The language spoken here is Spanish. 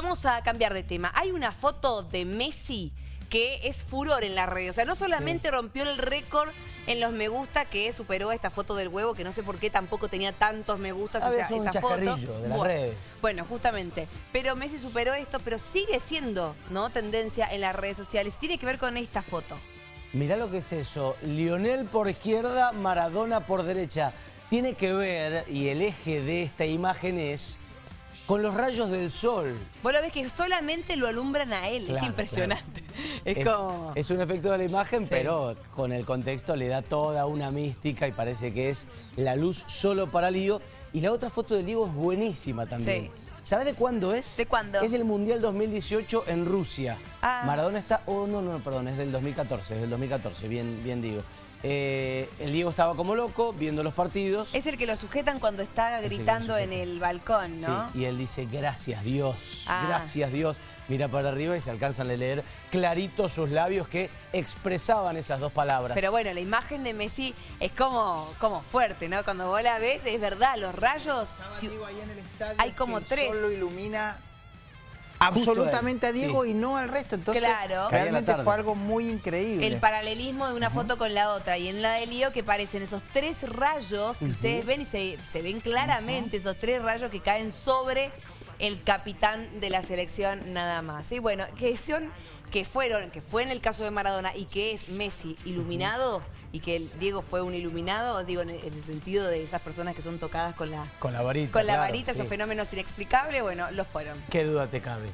Vamos a cambiar de tema. Hay una foto de Messi que es furor en las redes. O sea, no solamente rompió el récord en los me gusta que superó esta foto del huevo, que no sé por qué tampoco tenía tantos me gustas A esa, esa foto. de las bueno, redes. Bueno, justamente. Pero Messi superó esto, pero sigue siendo ¿no? tendencia en las redes sociales. Tiene que ver con esta foto. Mirá lo que es eso. Lionel por izquierda, Maradona por derecha. Tiene que ver, y el eje de esta imagen es, con los rayos del sol. Vos lo ves que solamente lo alumbran a él. Claro, es impresionante. Es, Es, como... es un efecto de la imagen, Sí. pero con el contexto le da toda una mística y parece que es la luz solo para Lío. Y la otra foto de Diego es buenísima también. Sí. ¿Sabes de cuándo es? ¿De cuándo? Es del Mundial 2018 en Rusia. Ah. Maradona está... Oh, no, no, perdón, es del 2014, es del 2014, bien, bien digo. Eh, el Diego estaba como loco viendo los partidos. Es el que lo sujetan cuando está gritando en el balcón, ¿no? Sí, y él dice, gracias Dios, Ah. gracias Dios. Mira para arriba y se alcanzan a leer clarito sus labios que expresaban esas dos palabras. Pero bueno, la imagen de Messi es como, como fuerte, ¿no? Cuando vos la ves, es verdad, los rayos... Estaba si- Diego ahí en el estadio, hay como tres. Lo ilumina absolutamente a él, Diego sí. y no al resto. Entonces, Claro. Realmente fue algo muy increíble. el paralelismo de una foto con la otra. Y en la de Lío que parecen esos tres rayos que ustedes ven y se, se ven claramente esos tres rayos que caen sobre el capitán de la selección nada más. Y bueno, que son que fueron, que fue en el caso de Maradona y que es Messi iluminado y que el Diego fue un iluminado, digo, en el, en el sentido de esas personas que son tocadas con la, Con la varita. con la claro, varita, sí. esos fenómenos inexplicables, bueno, los fueron. Qué duda te cabe.